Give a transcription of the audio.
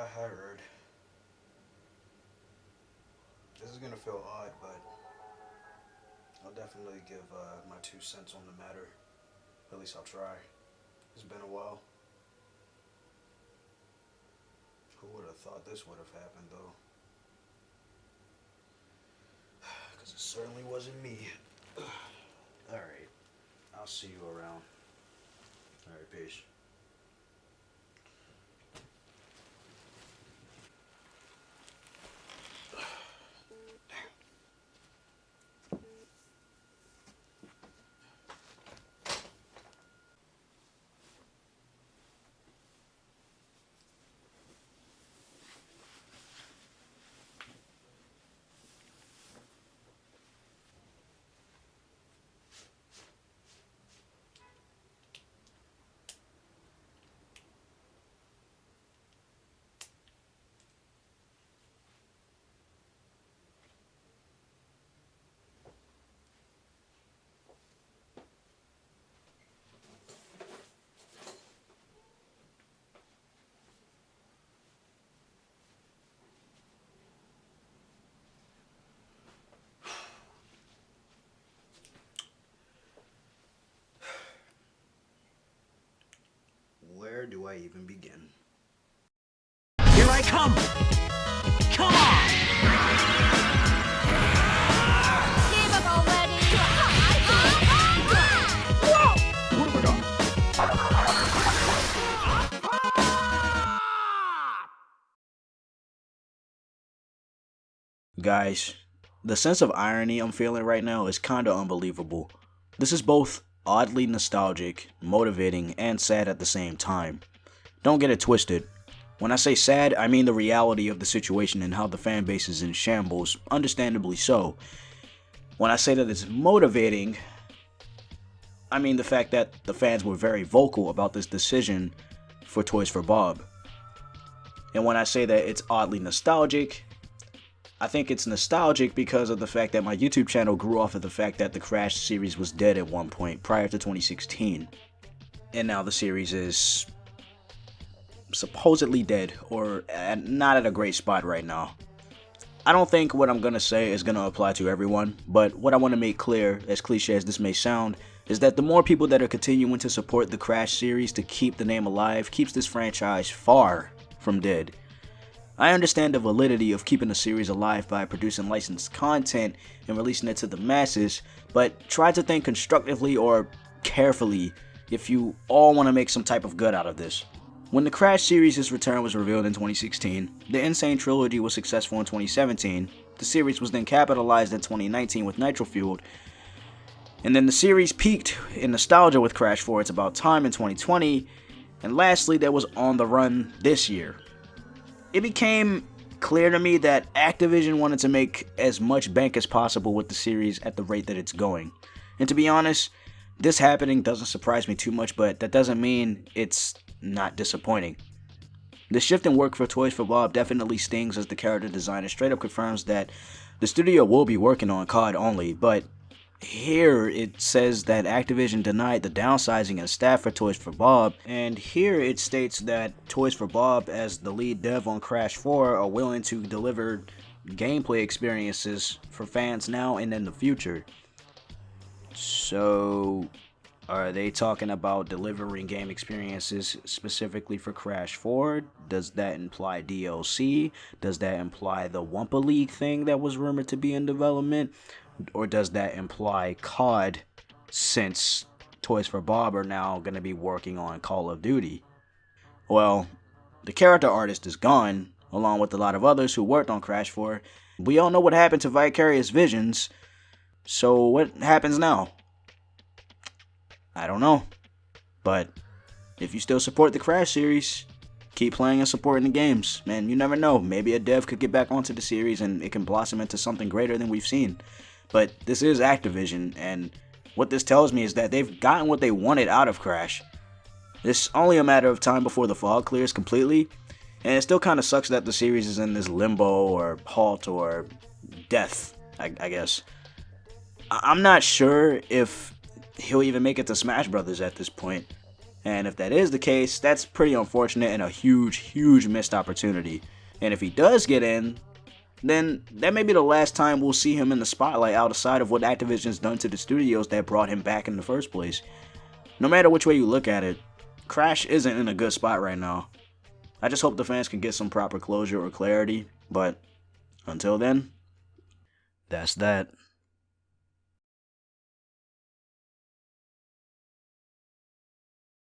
I heard. This is gonna feel odd, but I'll definitely give uh, my two cents on the matter. At least I'll try. It's been a while. Who would have thought this would have happened, though? Because it certainly wasn't me. Alright. I'll see you around. Alright, peace. I even begin? Here I come! Come on! Give up already! Whoa! Guys, the sense of irony I'm feeling right now is kinda unbelievable. This is both oddly nostalgic, motivating, and sad at the same time. Don't get it twisted. When I say sad, I mean the reality of the situation and how the fan base is in shambles, understandably so. When I say that it's motivating, I mean the fact that the fans were very vocal about this decision for Toys for Bob. And when I say that it's oddly nostalgic, I think it's nostalgic because of the fact that my YouTube channel grew off of the fact that the Crash series was dead at one point prior to 2016. And now the series is supposedly dead or at, not at a great spot right now. I don't think what I'm going to say is going to apply to everyone, but what I want to make clear, as cliche as this may sound, is that the more people that are continuing to support the Crash series to keep the name alive keeps this franchise far from dead. I understand the validity of keeping a series alive by producing licensed content and releasing it to the masses, but try to think constructively or carefully if you all want to make some type of good out of this. When the Crash series' return was revealed in 2016, the N. Sane Trilogy was successful in 2017, the series was then capitalized in 2019 with Nitro Fueled, and then the series peaked in nostalgia with Crash 4 It's About Time in 2020, and lastly there was On the Run this year. It became clear to me that Activision wanted to make as much bank as possible with the series at the rate that it's going. And to be honest, this happening doesn't surprise me too much, but that doesn't mean it's not disappointing. The shift in work for Toys for Bob definitely stings as the character designer straight up confirms that the studio will be working on COD only, but here it says that Activision denied the downsizing of staff for Toys for Bob, and here it states that Toys for Bob, as the lead dev on Crash 4, are willing to deliver gameplay experiences for fans now and in the future. So, are they talking about delivering game experiences specifically for Crash 4? Does that imply DLC? Does that imply the Wumpa League thing that was rumored to be in development? Or does that imply COD since Toys for Bob are now going to be working on Call of Duty? Well, the character artist is gone, along with a lot of others who worked on Crash 4. We all know what happened to Vicarious Visions, so what happens now? I don't know. But if you still support the Crash series, keep playing and supporting the games. Man, you never know. Maybe a dev could get back onto the series and it can blossom into something greater than we've seen. But this is Activision, and what this tells me is that they've gotten what they wanted out of Crash. It's only a matter of time before the fog clears completely, and it still kind of sucks that the series is in this limbo or halt or death, I, I guess. I- I'm not sure if he'll even make it to Smash Brothers at this point. And if that is the case, that's pretty unfortunate and a huge, huge missed opportunity. And if he does get in, then that may be the last time we'll see him in the spotlight outside of what Activision's done to the studios that brought him back in the first place. No matter which way you look at it, Crash isn't in a good spot right now. I just hope the fans can get some proper closure or clarity, but until then, that's that.